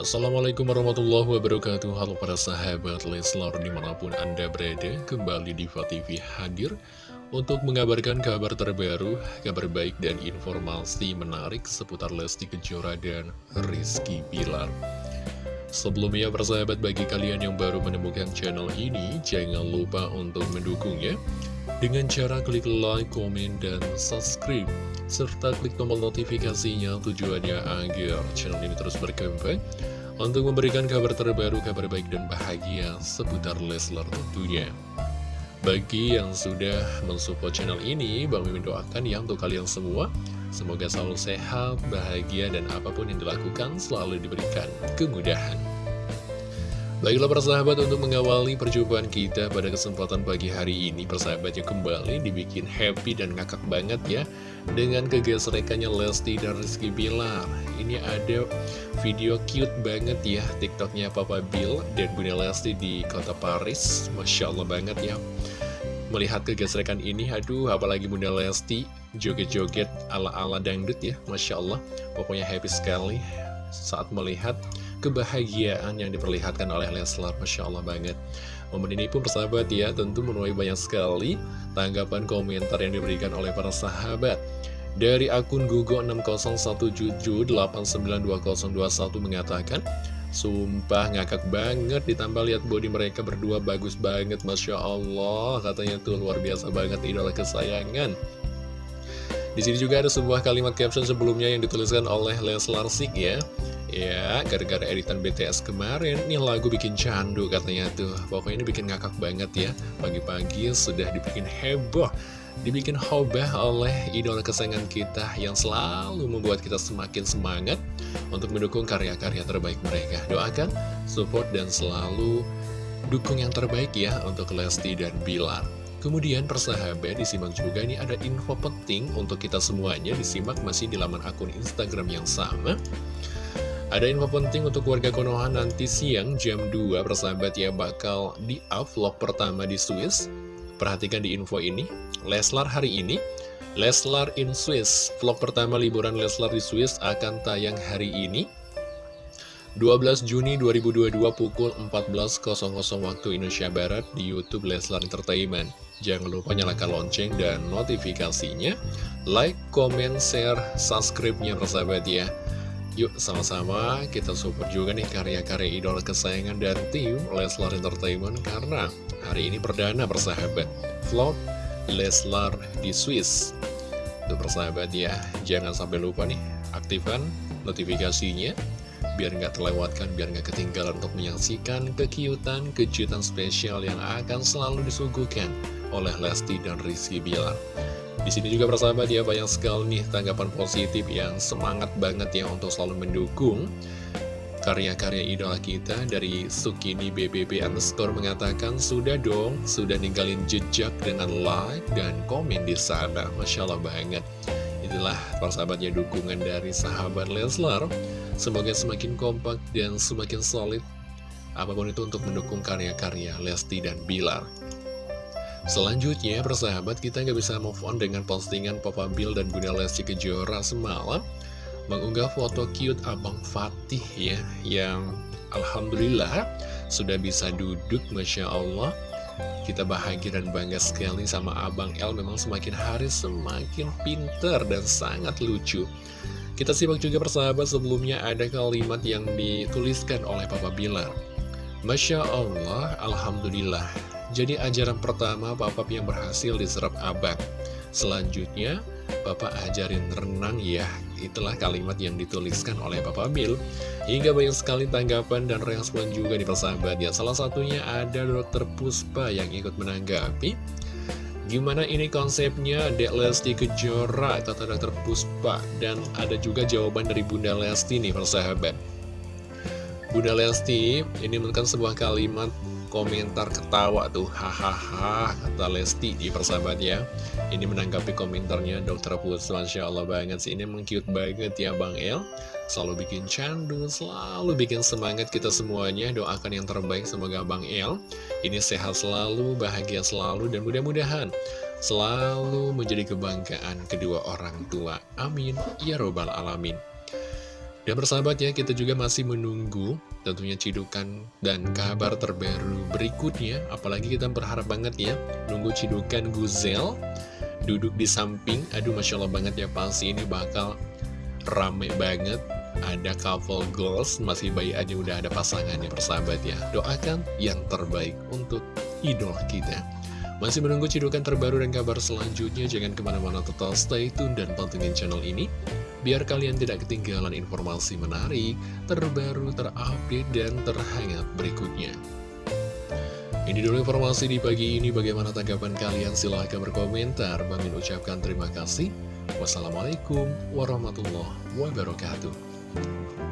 Assalamualaikum warahmatullahi wabarakatuh. Halo para sahabat Leslar di mana pun anda berada Kembali di TV hadir Untuk mengabarkan kabar terbaru Kabar baik dan informasi menarik Seputar Lesti Kejora dan Rizky Bilar. Sebelumnya persahabat bagi kalian yang baru menemukan channel ini Jangan lupa untuk mendukungnya Dengan cara klik like, komen, dan subscribe serta klik tombol notifikasinya tujuannya agar channel ini terus berkembang untuk memberikan kabar terbaru, kabar baik dan bahagia seputar Leslar tentunya. Bagi yang sudah mensupport channel ini, Bang Mimin doakan ya untuk kalian semua, semoga selalu sehat, bahagia, dan apa pun yang dilakukan selalu diberikan kemudahan. Baiklah persahabat untuk mengawali perjumpaan kita pada kesempatan pagi hari ini Persahabatnya kembali dibikin happy dan ngakak banget ya Dengan kegesrekannya Lesti dan Rizky Bilar. Ini ada video cute banget ya tiktoknya Papa Bill dan Bunda Lesti di kota Paris. Masya Allah banget ya. Melihat kegesrekan ini, aduh apalagi Bunda Lesti joget-joget ala-ala dangdut ya Masya Allah. Pokoknya happy sekali saat melihat kebahagiaan yang diperlihatkan oleh Leslar. Masya Allah banget. Momen ini pun persahabat ya tentu menuai banyak sekali tanggapan komentar yang diberikan oleh para sahabat. Dari akun Google 6077892021 mengatakan Sumpah ngakak banget ditambah lihat body mereka berdua bagus banget Masya Allah. Katanya tuh luar biasa banget idola kesayangan. Di sini juga ada sebuah kalimat caption sebelumnya yang dituliskan oleh Leslar Sik ya Ya, gara-gara editan BTS kemarin, nih lagu bikin candu katanya tuh. Pokoknya ini bikin ngakak banget ya. Pagi-pagi sudah dibikin heboh, dibikin hobah oleh idola kesayangan kita yang selalu membuat kita semakin semangat untuk mendukung karya-karya terbaik mereka. Doakan, support, dan selalu dukung yang terbaik ya untuk Lesti dan Bilar. Kemudian persahabat disimak juga nih ada info penting untuk kita semuanya disimak masih di laman akun Instagram yang sama. Ada info penting untuk warga Konoha nanti siang jam 2 persahabat ya bakal di vlog pertama di Swiss. Perhatikan di info ini, Leslar hari ini, Leslar in Swiss. Vlog pertama liburan Leslar di Swiss akan tayang hari ini. 12 Juni 2022 pukul 14.00 waktu Indonesia Barat di Youtube Leslar Entertainment. Jangan lupa nyalakan lonceng dan notifikasinya. Like, comment, share, subscribe-nya persahabat ya. Yuk sama-sama. Kita support juga nih karya-karya idol kesayangan dan tim Leslar Entertainment Karena hari ini perdana persahabat. Vlog Leslar di Swiss. Tuh persahabat ya, jangan sampai lupa nih Aktifkan notifikasinya Biar nggak terlewatkan, biar nggak ketinggalan untuk menyaksikan kekiutan, kejutan spesial yang akan selalu disuguhkan oleh Lesti dan Rizky Bilar di sini juga persahabat ya banyak sekali nih tanggapan positif yang semangat banget ya untuk selalu mendukung karya-karya idola kita dari Sukini BBB underscore mengatakan sudah dong, sudah ninggalin jejak dengan like dan komen di sana. Masya Allah banget. Itulah persahabatnya dukungan dari sahabat Leslar. Semoga semakin kompak dan semakin solid apa pun itu untuk mendukung karya-karya Lesti dan Bilar. Selanjutnya, persahabat kita nggak bisa move on dengan postingan Papa Bill dan Bunda Lesti Kejora semalam mengunggah foto cute Abang Fatih ya, yang Alhamdulillah sudah bisa duduk, Masya Allah. Kita bahagia dan bangga sekali sama Abang El, memang semakin hari semakin pinter dan sangat lucu. Kita simak juga persahabat sebelumnya ada kalimat yang dituliskan oleh Papa Bilar. Masya Allah, Alhamdulillah, jadi ajaran pertama Bapak yang berhasil diserap abang. Selanjutnya, Bapak ajarin renang ya. Itulah kalimat yang dituliskan oleh Bapak Bill. Hingga banyak sekali tanggapan dan respon juga di persahabat ya. Salah satunya ada Dokter Puspa yang ikut menanggapi. Gimana ini konsepnya Dek Lesti Kejora, kata Dokter Puspa. Dan ada juga jawaban dari Bunda Lesti nih persahabat. Bunda Lesti ini menekan sebuah kalimat komentar ketawa tuh. Hahaha kata Lesti di persahabat ya ini menanggapi komentarnya Dokter Pus Masya Allah banget sih. Ini mengkiut banget ya Bang El. Selalu bikin candu selalu bikin semangat kita semuanya. Doakan yang terbaik semoga Bang El ini sehat selalu bahagia selalu dan mudah-mudahan selalu menjadi kebanggaan kedua orang tua. Amin. Ya robbal alamin. Dan persahabat ya, kita juga masih menunggu tentunya cidukan dan kabar terbaru berikutnya. Apalagi kita berharap banget ya, nunggu cidukan Guzel duduk di samping. Aduh, Masya Allah banget ya, pasti ini bakal rame banget. Ada couple goals, masih bayi aja udah ada pasangannya persahabat ya. Doakan yang terbaik untuk idola kita. Masih menunggu cidukan terbaru dan kabar selanjutnya, jangan ke mana-mana total stay tune dan pantengin channel ini, biar kalian tidak ketinggalan informasi menarik, terbaru, terupdate, dan terhangat berikutnya. Ini dulu informasi di pagi ini, bagaimana tanggapan kalian? Silahkan berkomentar, Bang ucapkan terima kasih. Wassalamualaikum warahmatullahi wabarakatuh.